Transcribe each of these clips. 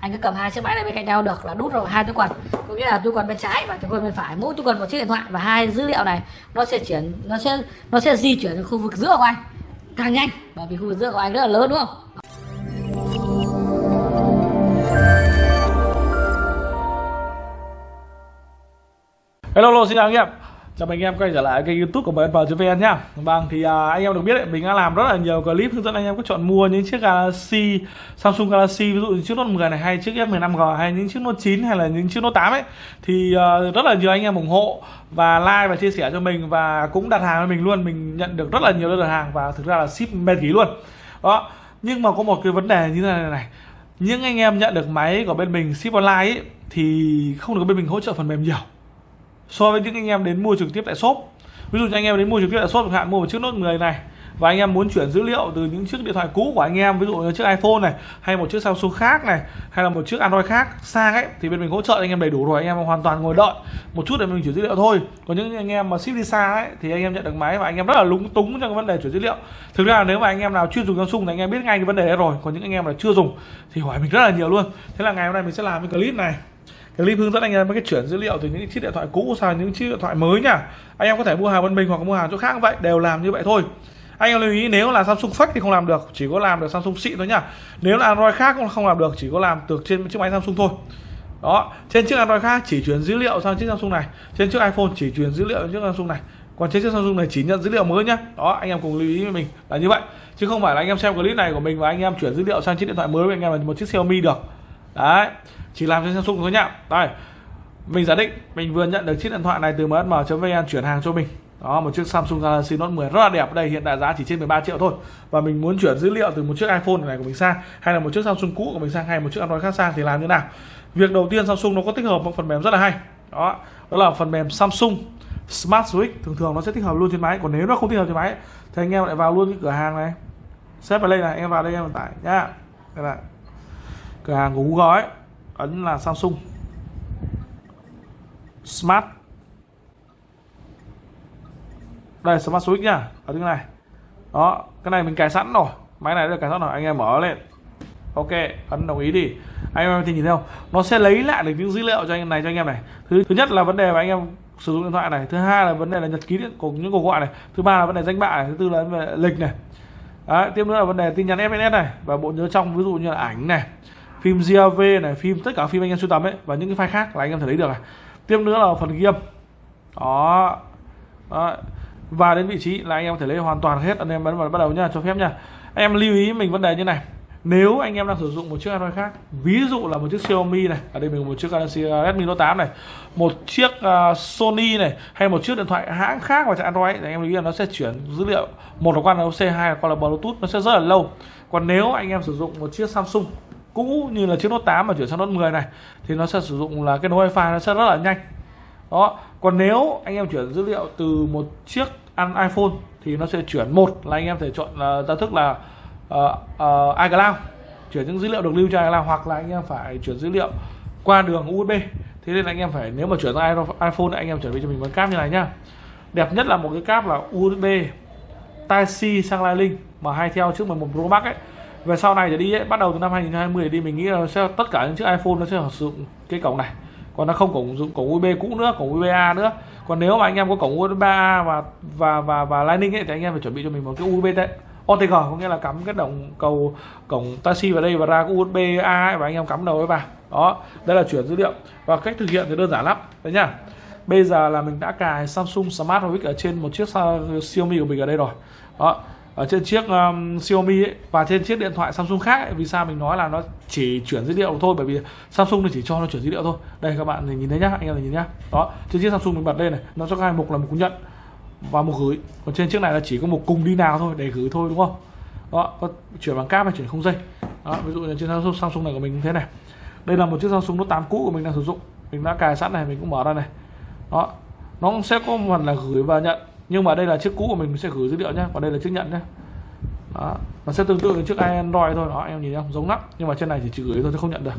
anh cứ cầm hai chiếc máy này bên cạnh nhau được là đút vào hai túi quần. Có nghĩa là túi quần bên trái và túi quần bên phải. Mỗi túi quần một chiếc điện thoại và hai dữ liệu này. Nó sẽ chuyển nó sẽ nó sẽ di chuyển đến khu vực giữa của anh. Càng nhanh bởi vì khu vực giữa của anh rất là lớn đúng không? Hello, hello xin chào anh em. Chào mừng anh em quay trở lại kênh youtube của vn nhá Vâng thì à, anh em được biết đấy, mình đã làm rất là nhiều clip hướng dẫn anh em có chọn mua những chiếc Galaxy Samsung Galaxy ví dụ như chiếc Note 10 này hay chiếc S15G hay những chiếc Note 9 hay là những chiếc Note 8 ấy. Thì à, rất là nhiều anh em ủng hộ và like và chia sẻ cho mình và cũng đặt hàng với mình luôn. Mình nhận được rất là nhiều đơn đặt hàng và thực ra là ship mệt ký luôn. Đó nhưng mà có một cái vấn đề như thế này này. Những anh em nhận được máy của bên mình ship online ấy, thì không được bên mình hỗ trợ phần mềm nhiều so với những anh em đến mua trực tiếp tại shop ví dụ như anh em đến mua trực tiếp tại shop chẳng hạn mua một chiếc Note 10 này và anh em muốn chuyển dữ liệu từ những chiếc điện thoại cũ của anh em ví dụ như chiếc iPhone này hay một chiếc Samsung khác này hay là một chiếc Android khác sang ấy thì bên mình hỗ trợ anh em đầy đủ rồi anh em hoàn toàn ngồi đợi một chút để mình chuyển dữ liệu thôi còn những anh em mà ship đi xa ấy thì anh em nhận được máy và anh em rất là lúng túng trong cái vấn đề chuyển dữ liệu thực ra là nếu mà anh em nào chuyên dùng Samsung thì anh em biết ngay cái vấn đề đấy rồi còn những anh em là chưa dùng thì hỏi mình rất là nhiều luôn thế là ngày hôm nay mình sẽ làm cái clip này clip hướng dẫn anh em cái chuyển dữ liệu từ những chiếc điện thoại cũ sang những chiếc điện thoại mới nha. anh em có thể mua hàng bên mình hoặc mua hàng chỗ khác vậy, đều làm như vậy thôi. Anh em lưu ý, nếu là Samsung fake thì không làm được, chỉ có làm được Samsung xịn thôi nhá nếu là Android khác cũng không làm được, chỉ có làm được trên chiếc máy Samsung thôi. Đó, trên chiếc Android khác chỉ chuyển dữ liệu sang chiếc Samsung này, trên chiếc iPhone chỉ chuyển dữ liệu sang chiếc Samsung này, còn trên chiếc Samsung này chỉ nhận dữ liệu mới nhá. Đó, anh em cùng lưu ý với mình là như vậy. Chứ không phải là anh em xem clip này của mình và anh em chuyển dữ liệu sang chiếc điện thoại mới với anh em là một chiếc Xiaomi được đấy, chỉ làm trên Samsung thôi nhá. Đây, mình giả định mình vừa nhận được chiếc điện thoại này từ msm.vn chuyển hàng cho mình. Đó, một chiếc Samsung Galaxy Note 10 rất là đẹp. Đây, hiện tại giá chỉ trên 13 triệu thôi. Và mình muốn chuyển dữ liệu từ một chiếc iPhone này của mình sang, hay là một chiếc Samsung cũ của mình sang, hay một chiếc Android khác sang thì làm như nào? Việc đầu tiên Samsung nó có tích hợp một phần mềm rất là hay. Đó đó là phần mềm Samsung Smart Switch. Thường thường nó sẽ tích hợp luôn trên máy. Còn nếu nó không tích hợp trên máy, thì anh em lại vào luôn cái cửa hàng này. Xếp vào đây này, em vào đây, em tải nhá. Đây này cửa hàng của Google ấy ấn là Samsung. Smart. Đây Smart Switch nhá ở cái này. Đó cái này mình cài sẵn rồi. Máy này được cài sẵn rồi anh em mở lên. Ok ấn đồng ý đi. Anh em thì nhìn thấy không? Nó sẽ lấy lại được những dữ liệu cho anh em này cho anh em này. Thứ thứ nhất là vấn đề mà anh em sử dụng điện thoại này. Thứ hai là vấn đề là nhật ký điện của những cuộc gọi này. Thứ ba là vấn đề danh bạ này. Thứ tư là vấn đề lịch này. Đấy, tiếp nữa là vấn đề tin nhắn SMS này và bộ nhớ trong ví dụ như là ảnh này phim GAV này phim tất cả phim anh em sưu tầm ấy và những cái file khác là anh em thể lấy được này. Tiếp nữa là phần ghi âm. Đó. đó. Và đến vị trí là anh em có thể lấy hoàn toàn hết. Anh em bấm vào bắt đầu nha cho phép nha em lưu ý mình vấn đề như này. Nếu anh em đang sử dụng một chiếc Android khác ví dụ là một chiếc Xiaomi này ở đây mình có một chiếc Galaxy Redmi Note 8 này một chiếc uh, Sony này hay một chiếc điện thoại hãng khác vào chạy Android thì anh em lưu ý là nó sẽ chuyển dữ liệu. Một là qua NFC hai là qua là Bluetooth nó sẽ rất là lâu. Còn nếu anh em sử dụng một chiếc Samsung cũ như là chiếc Note 8 mà chuyển sang Note 10 này thì nó sẽ sử dụng là cái nối wifi nó sẽ rất là nhanh. Đó còn nếu anh em chuyển dữ liệu từ một chiếc iPhone thì nó sẽ chuyển một là anh em thể chọn uh, ra thức là uh, uh, iCloud chuyển những dữ liệu được lưu cho iCloud hoặc là anh em phải chuyển dữ liệu qua đường USB thế nên anh em phải nếu mà chuyển sang iPhone thì anh em chuẩn bị cho mình một cáp như này nhá. Đẹp nhất là một cái cáp là USB Type C sang Lightning mà hay theo trước 11 Pro Max ấy về sau này thì đi ấy, bắt đầu từ năm 2020 đi mình nghĩ là sẽ tất cả những chiếc iPhone nó sẽ sử dụng cái cổng này. Còn nó không cổng dụng cổng USB cũ nữa cổng USB A nữa. Còn nếu mà anh em có cổng USB A và và và và Lightning ấy thì anh em phải chuẩn bị cho mình một cái USB đấy OTG có nghĩa là cắm cái động cầu cổng Type-C vào đây và ra cái USB A ấy, và anh em cắm đầu ấy vào. Đó đây là chuyển dữ liệu. Và cách thực hiện thì đơn giản lắm. Đấy nhá. Bây giờ là mình đã cài Samsung Smart Logic ở trên một chiếc Xiaomi của mình ở đây rồi. Đó ở trên chiếc um, Xiaomi ấy, và trên chiếc điện thoại Samsung khác ấy, vì sao mình nói là nó chỉ chuyển dữ liệu thôi bởi vì Samsung thì chỉ cho nó chuyển dữ liệu thôi. Đây các bạn nhìn thấy nhá anh em nhìn nhá. Đó trên chiếc Samsung mình bật lên này nó có hai mục là mục nhận và mục gửi. Còn trên chiếc này là chỉ có một cùng đi nào thôi để gửi thôi đúng không? Đó có chuyển bằng cáp hay chuyển không dây. Đó ví dụ như trên Samsung, Samsung này của mình như thế này. Đây là một chiếc Samsung Note 8 cũ của mình đang sử dụng. Mình đã cài sẵn này mình cũng mở ra này. Đó nó sẽ có một phần là gửi và nhận nhưng mà đây là chiếc cũ của mình sẽ gửi dữ liệu nhé và đây là chiếc nhận nhé đó. nó sẽ tương tự với chiếc Android thôi. Đó, em nhìn không giống lắm. Nhưng mà trên này chỉ chỉ gửi thôi, chứ không nhận được.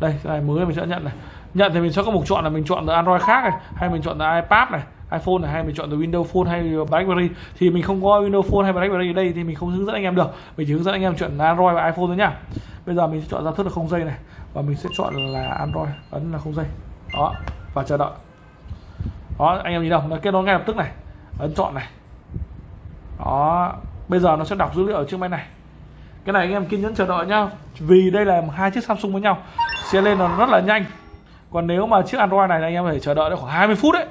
Đây, cái này mới mình sẽ nhận này. Nhận thì mình sẽ có một chọn là mình chọn từ Android khác này, hay mình chọn từ iPad này, iPhone này, hay mình chọn từ Windows Phone hay BlackBerry. Thì mình không có Windows Phone hay BlackBerry ở đây thì mình không hướng dẫn anh em được. Mình chỉ hướng dẫn anh em chuyện Android và iPhone thôi nhá. Bây giờ mình sẽ chọn giao thức là không dây này. Và mình sẽ chọn là Android, ấn là không dây. Đó, và chờ đợi. Đó, anh em nhìn đâu nó kết nối ngay lập tức này ấn chọn này. Đó bây giờ nó sẽ đọc dữ liệu ở chiếc máy này. Cái này anh em kiên nhẫn chờ đợi nhá. Vì đây là hai chiếc Samsung với nhau. Sẽ lên nó rất là nhanh. Còn nếu mà chiếc Android này anh em phải chờ đợi được khoảng 20 phút đấy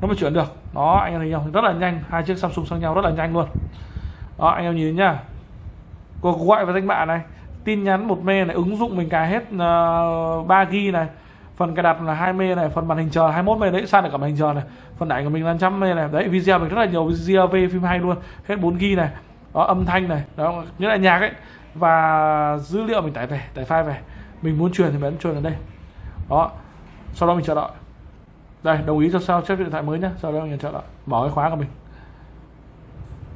nó mới chuyển được. Đó anh em thấy không? Rất là nhanh. Hai chiếc Samsung sang nhau rất là nhanh luôn. Đó anh em nhìn nhá. Cuộc gọi và danh bạ này. Tin nhắn một mê này ứng dụng mình cài hết uh, 3 g này phần cài đặt là 20 này, phần màn hình chờ 21 mươi đấy sang được cả màn hình chờ này? Phần ảnh của mình là trăm mê này. Đấy, video mình rất là nhiều video về phim hay luôn. Hết 4 g này. Đó, âm thanh này. Đó như là nhạc ấy. Và dữ liệu mình tải về, tải file về. Mình muốn truyền thì mình ấn truyền ở đây. Đó, sau đó mình chờ đợi. Đây, đồng ý cho sao chép điện thoại mới nhá. Sau đó mình chờ đợi. Mở cái khóa của mình.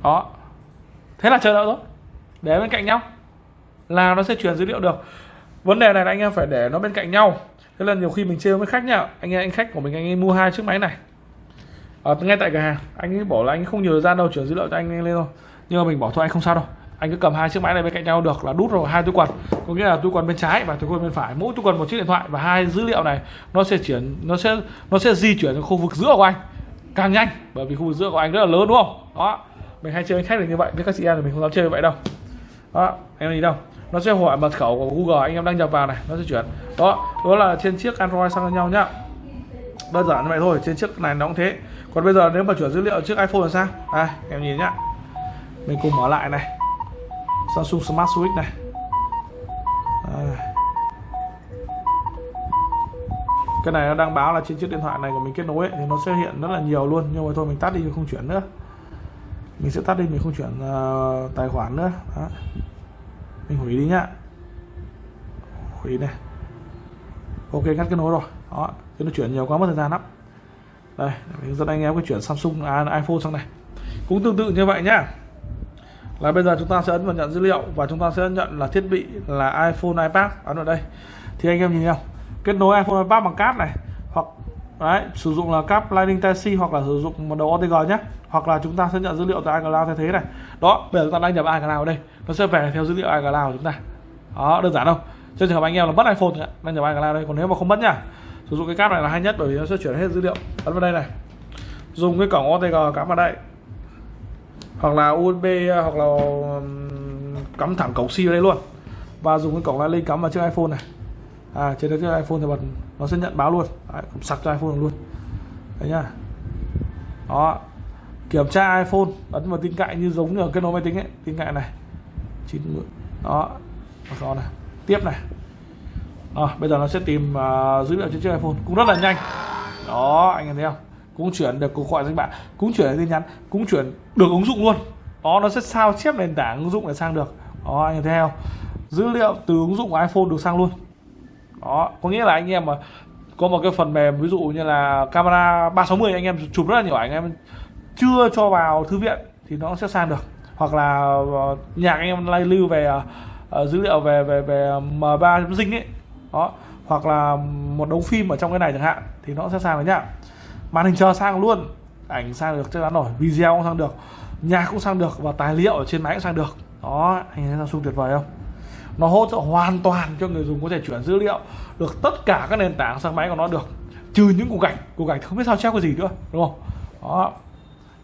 Đó. Thế là chờ đợi thôi để bên cạnh nhau. Là nó sẽ truyền dữ liệu được. Vấn đề này là anh em phải để nó bên cạnh nhau thế là nhiều khi mình chơi với khách nhá. Anh em anh khách của mình, anh ấy mua hai chiếc máy này. Ở ngay tại cửa hàng. Anh ấy bảo là anh ấy không nhiều thời gian đâu chuyển dữ liệu cho anh lên thôi. Nhưng mà mình bảo thôi, anh không sao đâu. Anh cứ cầm hai chiếc máy này bên cạnh nhau được là đút rồi, hai túi quần. Có nghĩa là túi quần bên trái và túi quần bên phải. Mỗi túi quần một chiếc điện thoại và hai dữ liệu này nó sẽ chuyển, nó sẽ nó sẽ di chuyển đến khu vực giữa của anh. Càng nhanh, bởi vì khu vực giữa của anh rất là lớn, đúng không? Đó. Mình hay chơi với khách là như vậy với các chị em thì mình không dám chơi như vậy đâu. Đó, em gì đâu nó sẽ hỏi mật khẩu của Google anh em đăng nhập vào này nó sẽ chuyển. Đó đó là trên chiếc Android sang nhau nhá. Đơn giản như vậy thôi trên chiếc này nó cũng thế. Còn bây giờ nếu mà chuyển dữ liệu chiếc iPhone là sao? Đây em nhìn nhá. Mình cùng mở lại này. Samsung Smart Switch này. À. cái này nó đang báo là trên chiếc điện thoại này của mình kết nối ấy, thì nó sẽ hiện rất là nhiều luôn. Nhưng mà thôi mình tắt đi không chuyển nữa. Mình sẽ tắt đi mình không chuyển uh, tài khoản nữa. Đó mình hủy đi nhá. Hủy này. Ok cắt kết nối rồi. Đó chứ nó chuyển nhiều quá mất thời gian lắm. Đây mình dẫn anh em cái chuyển Samsung à, iPhone sang này. Cũng tương tự như vậy nhá. Là bây giờ chúng ta sẽ ấn vào nhận dữ liệu và chúng ta sẽ nhận là thiết bị là iPhone iPad. Ấn vào đây. Thì anh em nhìn nhau kết nối iPhone iPad bằng cáp này đấy, sử dụng là cáp Lightning Type-C hoặc là sử dụng một đầu OTG nhé. Hoặc là chúng ta sẽ nhận dữ liệu từ iCloud thay thế này. Đó, bây giờ chúng ta đăng nhập iCloud ở đây. Nó sẽ về theo dữ liệu iCloud của chúng ta. Đó, đơn giản không trong trường hợp anh em là mất iPhone thì đăng nhập iCloud đây, còn nếu mà không mất nhá. Sử dụng cái cáp này là hay nhất bởi vì nó sẽ chuyển hết dữ liệu. Ấn vào đây này. Dùng cái cổng OTG cắm vào đây. Hoặc là USB hoặc là cắm thẳng cổng C vào đây luôn. Và dùng cái cổng Lightning cắm vào chiếc iPhone này à trên cái chiếc iPhone thì bật nó sẽ nhận báo luôn. Đấy, sạc cho iPhone luôn. Đấy nhá. Đó. Kiểm tra iPhone ấn vào tin cậy như giống như ở kết nối máy tính ấy tin cậy này. Chín đó. Đó này. Tiếp này. Đó, bây giờ nó sẽ tìm uh, dữ liệu trên chiếc iPhone. Cũng rất là nhanh. Đó anh em thấy không? Cũng chuyển được cuộc gọi danh bạn. Cũng chuyển được tin nhắn. Cũng chuyển được ứng dụng luôn. Đó nó sẽ sao chép nền tảng ứng dụng để sang được. Đó anh em thấy không? Dữ liệu từ ứng dụng của iPhone được sang luôn đó có nghĩa là anh em mà có một cái phần mềm ví dụ như là camera 360 anh em chụp rất là nhiều ảnh em chưa cho vào thư viện thì nó sẽ sang được. Hoặc là ờ, nhạc anh em lay lưu về uh, dữ liệu về về về M3 dinh ấy. Đó hoặc là một đống phim ở trong cái này chẳng hạn thì nó sẽ sang được nhá. Màn hình chờ sang luôn ảnh sang được chắc chắn rồi video cũng sang được nhạc cũng sang được và tài liệu ở trên máy cũng sang được. Đó anh thấy Samsung tuyệt vời không? Nó hỗ trợ hoàn toàn cho người dùng có thể chuyển dữ liệu được tất cả các nền tảng sang máy của nó được trừ những cục gạch cục gạch không biết sao chép cái gì nữa đúng không? Đó.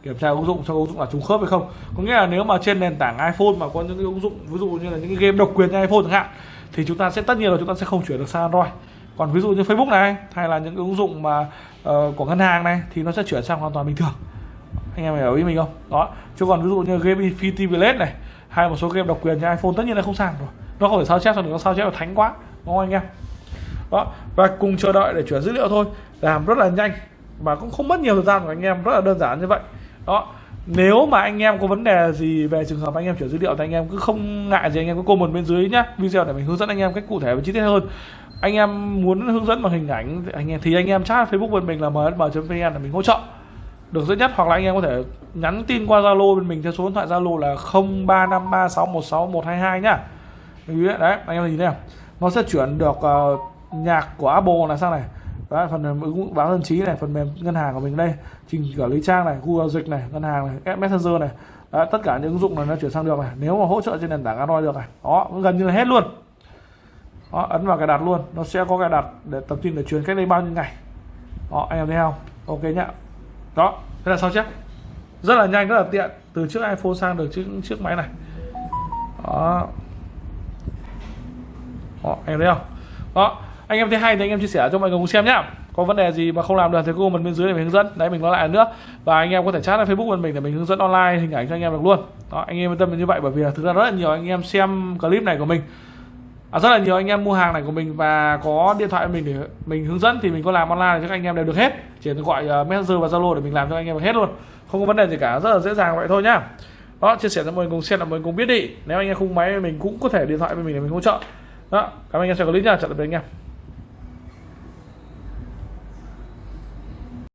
Kiểm tra ứng dụng cho ứng dụng là trùng khớp hay không. Có nghĩa là nếu mà trên nền tảng iPhone mà có những cái ứng dụng ví dụ như là những cái game độc quyền như iPhone chẳng hạn thì chúng ta sẽ tất nhiên là chúng ta sẽ không chuyển được sang Android. Còn ví dụ như Facebook này hay là những ứng dụng mà uh, của ngân hàng này thì nó sẽ chuyển sang hoàn toàn bình thường. Anh em hiểu ý mình không? Đó. Chứ còn ví dụ như game Infinity Village này hay một số game độc quyền như iPhone tất nhiên là không sang rồi nó không thể sao chép được nó sao chép là thánh quá. Đúng không anh em? Đó, và cùng chờ đợi để chuyển dữ liệu thôi. Làm rất là nhanh và cũng không mất nhiều thời gian của anh em. Rất là đơn giản như vậy. Đó, nếu mà anh em có vấn đề gì về trường hợp anh em chuyển dữ liệu thì anh em cứ không ngại gì, anh em cứ comment bên dưới nhá. Video để mình hướng dẫn anh em cách cụ thể và chi tiết hơn. Anh em muốn hướng dẫn bằng hình ảnh thì anh em, thì anh em chat facebook bên mình là msm vn là mình hỗ trợ. Được dễ nhất, hoặc là anh em có thể nhắn tin qua zalo bên mình theo số điện thoại zalo là 0353616122 nhá đấy anh em nhìn thấy không? Nó sẽ chuyển được uh, nhạc của apple là sang này. Đấy, phần mềm ứng dụng báo dân trí này phần mềm ngân hàng của mình đây. Trình quản lý trang này google dịch này ngân hàng này app messenger này. Đấy, tất cả những ứng dụng này nó chuyển sang được này. Nếu mà hỗ trợ trên nền tảng android được này đó gần như là hết luôn. Đó, ấn vào cài đặt luôn. Nó sẽ có cài đặt để tập tin để truyền cách đây bao nhiêu ngày. Đó anh em thấy không? Ok nhá. Đó thế là sao chép rất là nhanh rất là tiện. Từ chiếc iphone sang được chiếc chiếc máy này. Đó đó anh em thấy không đó anh em thấy hay thì anh em chia sẻ cho mọi người cùng xem nhá có vấn đề gì mà không làm được thì comment bên dưới để mình hướng dẫn đấy mình nói lại nữa và anh em có thể chat lên facebook bên mình để mình hướng dẫn online hình ảnh cho anh em được luôn đó anh em yên tâm như vậy bởi vì thực ra rất là nhiều anh em xem clip này của mình à, rất là nhiều anh em mua hàng này của mình và có điện thoại mình để mình hướng dẫn thì mình có làm online cho các anh em đều được hết chỉ cần gọi uh, messenger và zalo để mình làm cho anh em được hết luôn không có vấn đề gì cả rất là dễ dàng vậy thôi nhá đó chia sẻ cho mọi người cùng xem là mọi người cùng biết đi nếu anh em không máy mình cũng có thể điện thoại với mình để mình hỗ trợ đó cảm ơn anh em xem clip nha chào tạm biệt anh em.